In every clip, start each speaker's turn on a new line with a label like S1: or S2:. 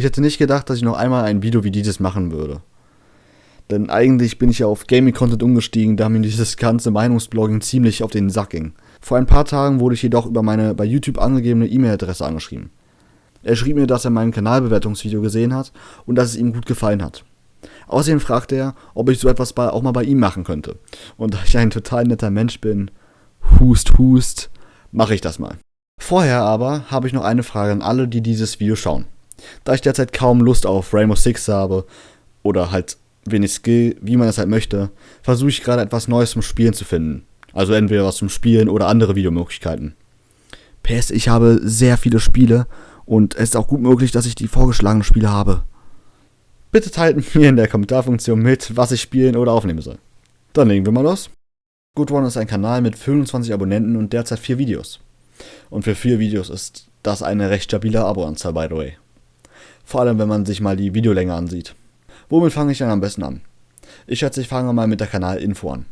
S1: Ich hätte nicht gedacht, dass ich noch einmal ein Video wie dieses machen würde. Denn eigentlich bin ich ja auf Gaming-Content umgestiegen, da mir dieses ganze Meinungsblogging ziemlich auf den Sack ging. Vor ein paar Tagen wurde ich jedoch über meine bei YouTube angegebene E-Mail-Adresse angeschrieben. Er schrieb mir, dass er mein Kanalbewertungsvideo gesehen hat und dass es ihm gut gefallen hat. Außerdem fragte er, ob ich so etwas bei, auch mal bei ihm machen könnte. Und da ich ein total netter Mensch bin, hust, hust, mache ich das mal. Vorher aber habe ich noch eine Frage an alle, die dieses Video schauen. Da ich derzeit kaum Lust auf Rainbow Six habe, oder halt wenig Skill, wie man es halt möchte, versuche ich gerade etwas Neues zum Spielen zu finden. Also entweder was zum Spielen oder andere Videomöglichkeiten. PS, ich habe sehr viele Spiele und es ist auch gut möglich, dass ich die vorgeschlagenen Spiele habe. Bitte teilt mir in der Kommentarfunktion mit, was ich spielen oder aufnehmen soll. Dann legen wir mal los. Good One ist ein Kanal mit 25 Abonnenten und derzeit 4 Videos. Und für 4 Videos ist das eine recht stabile Aboanzahl, by the way. Vor allem, wenn man sich mal die Videolänge ansieht. Womit fange ich dann am besten an? Ich schätze, ich fange mal mit der Kanalinfo an.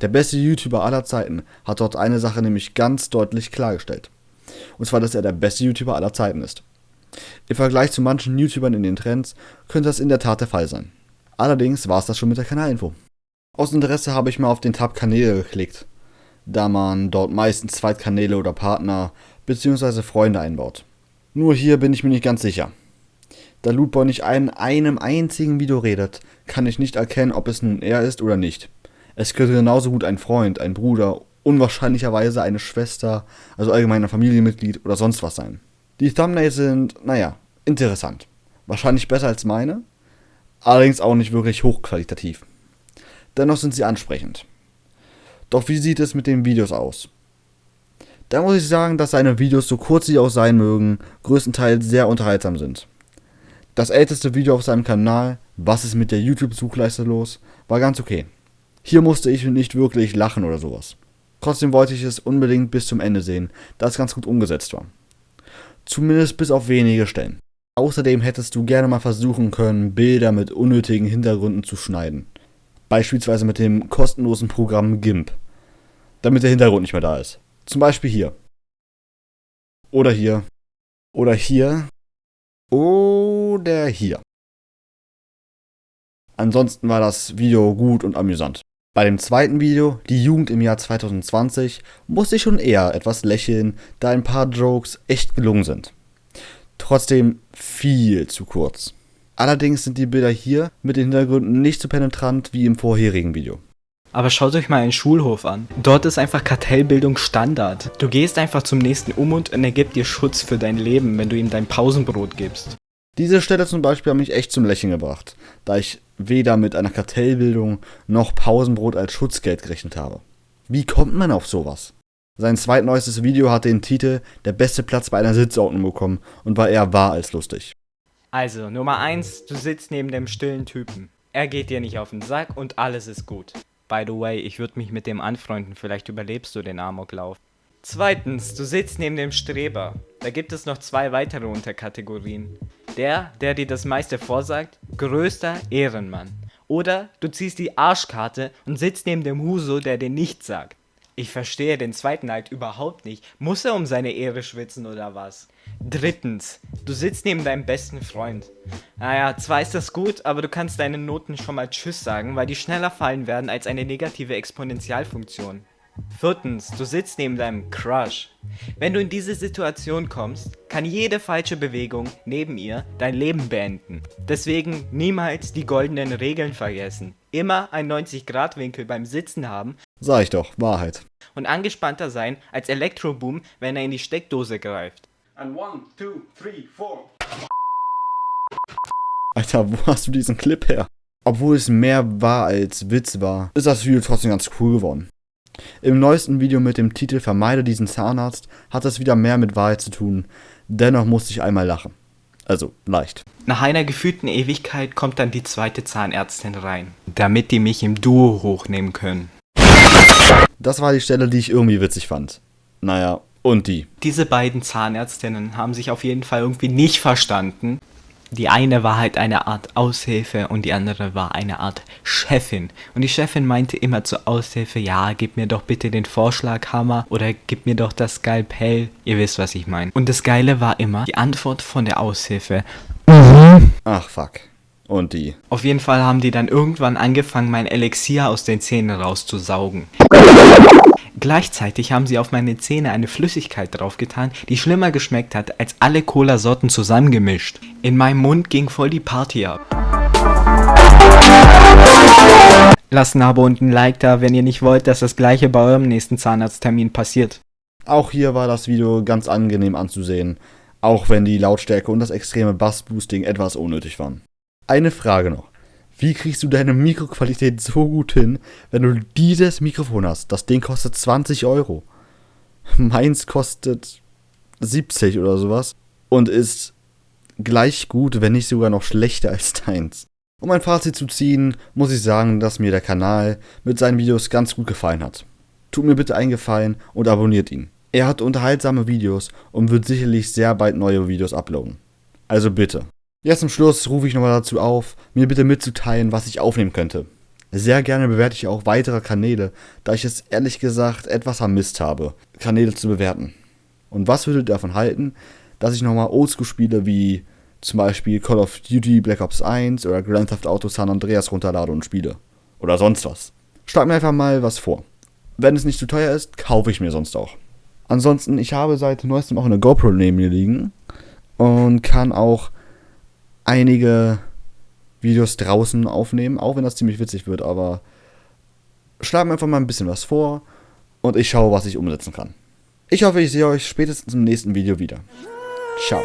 S1: Der beste YouTuber aller Zeiten hat dort eine Sache nämlich ganz deutlich klargestellt. Und zwar, dass er der beste YouTuber aller Zeiten ist. Im Vergleich zu manchen YouTubern in den Trends könnte das in der Tat der Fall sein. Allerdings war es das schon mit der Kanalinfo. Aus Interesse habe ich mal auf den Tab Kanäle geklickt, da man dort meistens Zweitkanäle oder Partner bzw. Freunde einbaut. Nur hier bin ich mir nicht ganz sicher. Da Lootboy nicht in einem einzigen Video redet, kann ich nicht erkennen, ob es nun er ist oder nicht. Es könnte genauso gut ein Freund, ein Bruder, unwahrscheinlicherweise eine Schwester, also allgemein ein Familienmitglied oder sonst was sein. Die Thumbnails sind, naja, interessant. Wahrscheinlich besser als meine, allerdings auch nicht wirklich hochqualitativ. Dennoch sind sie ansprechend. Doch wie sieht es mit den Videos aus? Da muss ich sagen, dass seine Videos, so kurz sie auch sein mögen, größtenteils sehr unterhaltsam sind. Das älteste Video auf seinem Kanal, Was ist mit der YouTube-Suchleiste los, war ganz okay. Hier musste ich nicht wirklich lachen oder sowas. Trotzdem wollte ich es unbedingt bis zum Ende sehen, da es ganz gut umgesetzt war. Zumindest bis auf wenige Stellen. Außerdem hättest du gerne mal versuchen können, Bilder mit unnötigen Hintergründen zu schneiden. Beispielsweise mit dem kostenlosen Programm GIMP. Damit der Hintergrund nicht mehr da ist. Zum Beispiel hier. Oder hier. Oder hier. Oder hier. Ansonsten war das Video gut und amüsant. Bei dem zweiten Video, die Jugend im Jahr 2020, musste ich schon eher etwas lächeln, da ein paar Jokes echt gelungen sind. Trotzdem viel zu kurz. Allerdings sind die Bilder hier mit den Hintergründen nicht so penetrant wie im vorherigen Video.
S2: Aber schaut euch mal einen Schulhof an. Dort ist einfach Kartellbildung Standard. Du gehst einfach zum nächsten um und er gibt dir Schutz für dein Leben, wenn du ihm dein Pausenbrot gibst.
S1: Diese Stelle zum Beispiel hat mich echt zum Lächeln gebracht, da ich weder mit einer Kartellbildung noch Pausenbrot als Schutzgeld gerechnet habe. Wie kommt man auf sowas? Sein zweitneuestes Video hatte den Titel Der beste Platz bei einer Sitzordnung bekommen und war eher wahr als lustig.
S2: Also, Nummer 1, du sitzt neben dem stillen Typen. Er geht dir nicht auf den Sack und alles ist gut. By the way, ich würde mich mit dem anfreunden, vielleicht überlebst du den Amoklauf. Zweitens, du sitzt neben dem Streber. Da gibt es noch zwei weitere Unterkategorien. Der, der dir das meiste vorsagt, größter Ehrenmann. Oder du ziehst die Arschkarte und sitzt neben dem Huso, der dir nichts sagt. Ich verstehe den zweiten halt überhaupt nicht. Muss er um seine Ehre schwitzen oder was? Drittens, du sitzt neben deinem besten Freund. Naja, zwar ist das gut, aber du kannst deinen Noten schon mal Tschüss sagen, weil die schneller fallen werden als eine negative Exponentialfunktion. Viertens, du sitzt neben deinem Crush. Wenn du in diese Situation kommst, kann jede falsche Bewegung neben ihr dein Leben beenden. Deswegen niemals die goldenen Regeln vergessen. Immer ein 90-Grad-Winkel beim Sitzen haben.
S1: Sag ich doch, Wahrheit.
S2: Und angespannter sein als Elektroboom, wenn er in die Steckdose greift.
S1: And one, two, three, four. Alter, wo hast du diesen Clip her? Obwohl es mehr war als Witz war, ist das Video trotzdem ganz cool geworden. Im neuesten Video mit dem Titel Vermeide diesen Zahnarzt hat es wieder mehr mit Wahrheit zu tun, dennoch musste ich einmal lachen. Also leicht.
S2: Nach einer gefühlten Ewigkeit kommt dann die zweite Zahnärztin rein, damit die mich im Duo hochnehmen können.
S1: Das war die Stelle, die ich irgendwie witzig fand. Naja, und die.
S2: Diese beiden Zahnärztinnen haben sich auf jeden Fall irgendwie nicht verstanden. Die eine war halt eine Art Aushilfe und die andere war eine Art Chefin. Und die Chefin meinte immer zur Aushilfe, ja, gib mir doch bitte den Vorschlaghammer oder gib mir doch das Skalpell. Ihr wisst, was ich meine. Und das Geile war immer die Antwort von der Aushilfe. Mhm.
S1: Ach fuck. Und die.
S2: Auf jeden Fall haben die dann irgendwann angefangen, mein Elixier aus den Zähnen rauszusaugen. Gleichzeitig haben sie auf meine Zähne eine Flüssigkeit draufgetan, die schlimmer geschmeckt hat als alle Cola-Sorten zusammengemischt. In meinem Mund ging voll die Party ab. Lasst ein Abo und ein Like da, wenn ihr nicht wollt, dass das gleiche bei eurem nächsten Zahnarzttermin passiert.
S1: Auch hier war das Video ganz angenehm anzusehen, auch wenn die Lautstärke und das extreme Bassboosting etwas unnötig waren. Eine Frage noch. Wie kriegst du deine Mikroqualität so gut hin, wenn du dieses Mikrofon hast? Das Ding kostet 20 Euro. Meins kostet 70 oder sowas und ist gleich gut, wenn nicht sogar noch schlechter als deins. Um ein Fazit zu ziehen, muss ich sagen, dass mir der Kanal mit seinen Videos ganz gut gefallen hat. Tut mir bitte einen Gefallen und abonniert ihn. Er hat unterhaltsame Videos und wird sicherlich sehr bald neue Videos uploaden. Also bitte. Jetzt zum Schluss rufe ich nochmal dazu auf, mir bitte mitzuteilen, was ich aufnehmen könnte. Sehr gerne bewerte ich auch weitere Kanäle, da ich es ehrlich gesagt etwas vermisst habe, Kanäle zu bewerten. Und was würdet ihr davon halten, dass ich nochmal Oldschool-Spiele wie zum Beispiel Call of Duty Black Ops 1 oder Grand Theft Auto San Andreas runterlade und spiele? Oder sonst was. Schlag mir einfach mal was vor. Wenn es nicht zu teuer ist, kaufe ich mir sonst auch. Ansonsten, ich habe seit neuestem auch eine GoPro neben mir liegen und kann auch einige Videos draußen aufnehmen, auch wenn das ziemlich witzig wird, aber schlag mir einfach mal ein bisschen was vor und ich schaue, was ich umsetzen kann. Ich hoffe, ich sehe euch spätestens im nächsten Video wieder. Ciao.